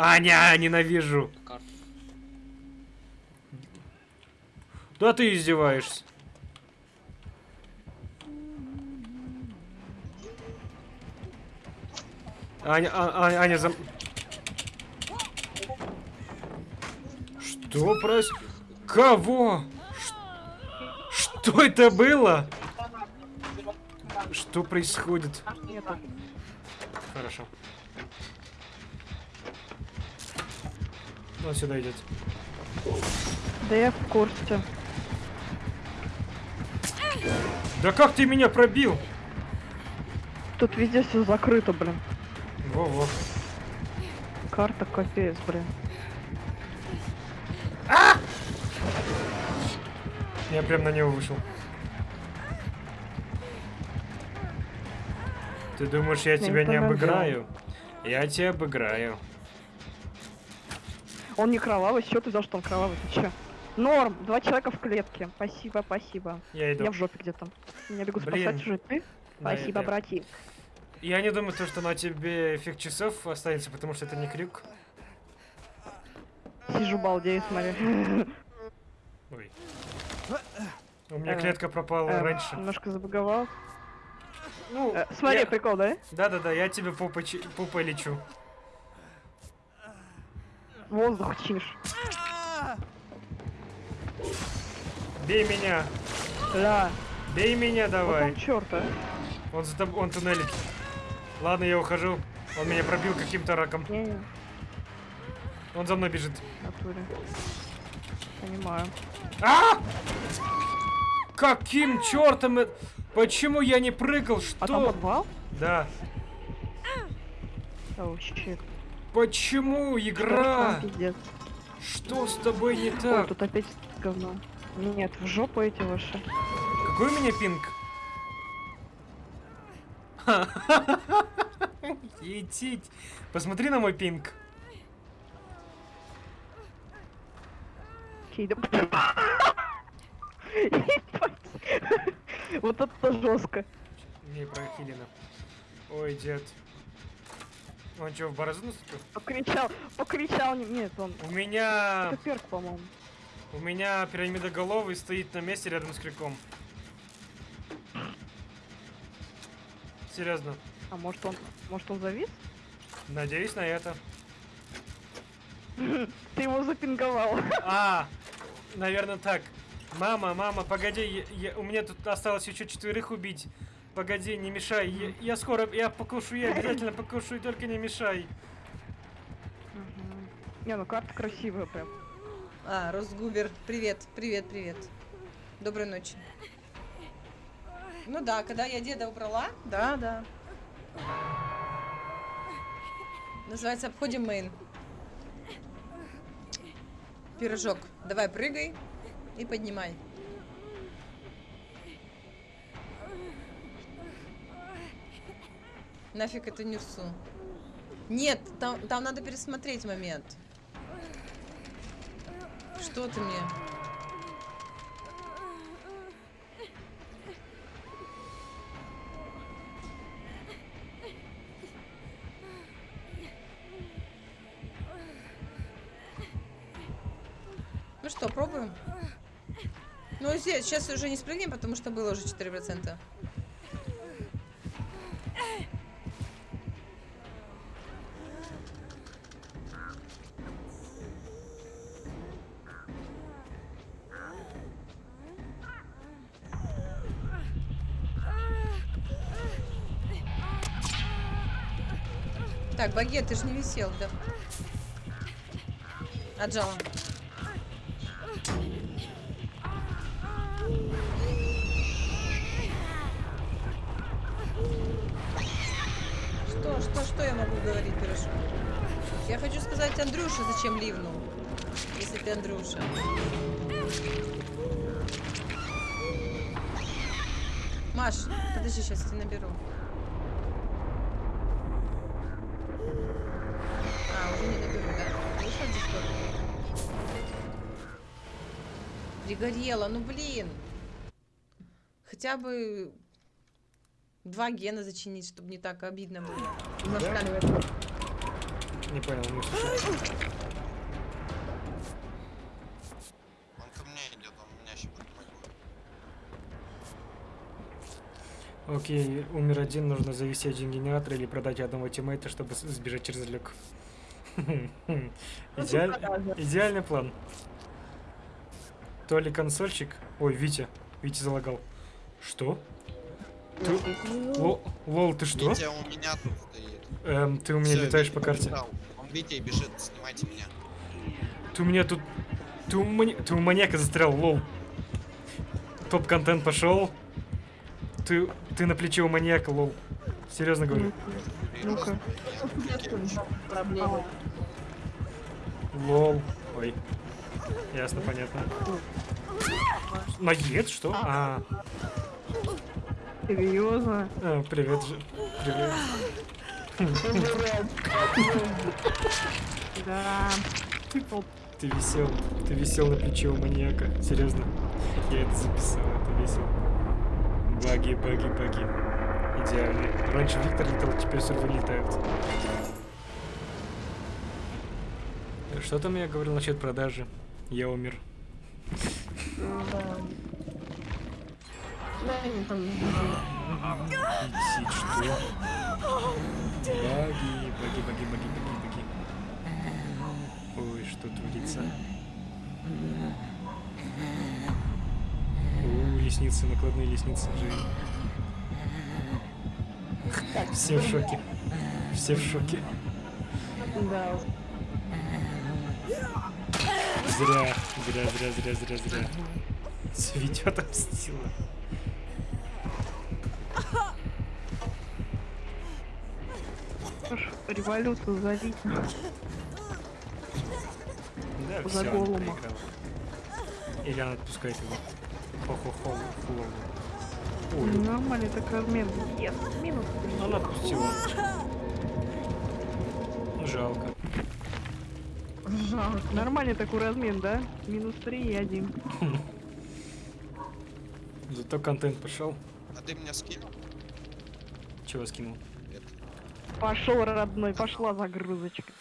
Аня, ненавижу. Да ты издеваешься. Аня, а, а- Аня, зам... Что прос... Кого? Ш- Что это было? Что происходит? Хорошо. Он сюда идет. Да я в курсе. Да как ты меня пробил? Тут везде все закрыто, блин. Во-во. Карта капец, блин. Я прям на него вышел. Ты думаешь, я Я тебя не это обыграю? Я тебя обыграю. Он не кровавый, что ты взял, что он кровавый? Ты че? Норм, два человека в клетке. Спасибо, спасибо. Я иду. Я в жопе где-то. Меня бегут Блин. спасать уже ты. Да, Спасибо, это- братик. Я не думаю, то, что на тебе эффект часов останется, потому что это не крюк. Сижу балдею, смотри. Ой. У меня Э, клетка пропала Э, раньше. Немножко забаговал. Ну, Э, Смотри, я- прикол, да? Да-да-да, я тебе попой, попой лечу. Воздух чиш. Бей меня! Да. Бей меня Вот давай! он черта. Он за тобой, он туннелит. Ладно, я ухожу. Он меня пробил каким-то раком. Он за мной бежит. натуре. Понимаю. А! Каким чертом? это- Почему я не прыгал? А там Что? подвал? Да. Оу, щит. Почему игра? Что с тобой не Ой, так? тут опять говно. Нет, в жопу эти ваши. Какой у меня пинг? Етить. Посмотри на мой пинг. Вот это жестко. Не прохилено. Ой, дед. Он что, в борозду наступил? Покричал, покричал. не- Нет, он. У меня... Это перк, по-моему. У меня пирамидоголовый стоит на месте рядом с крюком. Серьезно. А может он, может он завис? Надеюсь на это. Ты его запинговал. А, наверное так. Мама, мама, погоди, я- я- у меня тут осталось еще четверых убить. Погоди, не мешай. Я, я скоро, я покушаю, я обязательно покушаю, только не мешай. Не, ну карта красивая прям. А, Росгубер, привет, привет, привет. Доброй ночи. Ну да, когда я деда убрала, да, да. Называется обходим мейн. Пирожок, давай прыгай и поднимай. Нафиг эту нюрсу. Нет, там, там надо пересмотреть момент. Что ты мне? Ну что, пробуем? Ну, здесь, сейчас уже не спрыгнем, потому что было уже 4%. Так, багет, ты же не висел, да? Отжала. Что, что, что я могу говорить, пирожок? Я хочу сказать Андрюша, зачем ливнул. Если ты Андрюша. Маш, подожди, сейчас я наберу. А, уже не наберу, да? Вышла в Дискорд? Пригорела, ну блин. Хотя бы два гена зачинить, чтобы не так обидно было. Зашкаливает. Не понял, не. Он ко мне идет, он меня щипать не Окей, умер один, нужно завести один генератор или продать одного тиммейта, чтобы сбежать через люк. Идеаль- Идеальный план. То ли консольщик... Ой, Витя. Витя залагал. Что? Ты... Ло- Лол, ты что? Витя у меня тут стоит. Эм, ты у меня Всё, летаешь Витя по карте. побежал. Он Витя бежит, снимайте меня. Ты у меня тут... Ты у, мани- ты у маньяка застрял, лол. Топ-контент пошел. Ты, ты на плече у маньяка, лол. Серьезно говорю. Ну-ка. Проблема. Лол. Ой. Ясно, понятно. Наед, что? А, Серьезно? а, привет же. Привет. Да. Вот Ты висел. Ты висел на плече у маньяка. Серьезно. Я это записал, это весело. Баги, баги, баги. Идеально. Раньше Виктор летал, теперь сурвы летают. Что там я говорил насчет продажи? Я умер. Бесит, что? Баги, баги, баги, баги, баги, баги. Ой, что творится? У, лестницы, накладные лестницы, живи. Все в шоке. Все в шоке. Да. Зря, зря, зря, зря, зря, зря. Ведет отомстила. Революцию залить. Да, За проиграла. Или она отпускает его. Хо-хо-хо. Ой, Нормальный так размен. Yes. Минус три. она отпустила. Жалко. Нормальный такой размен, да? Минус 3 и 1. Зато контент пошел. А ты меня скинул? Чего скинул? Нет. Пошел, родной, пошла загрузочка.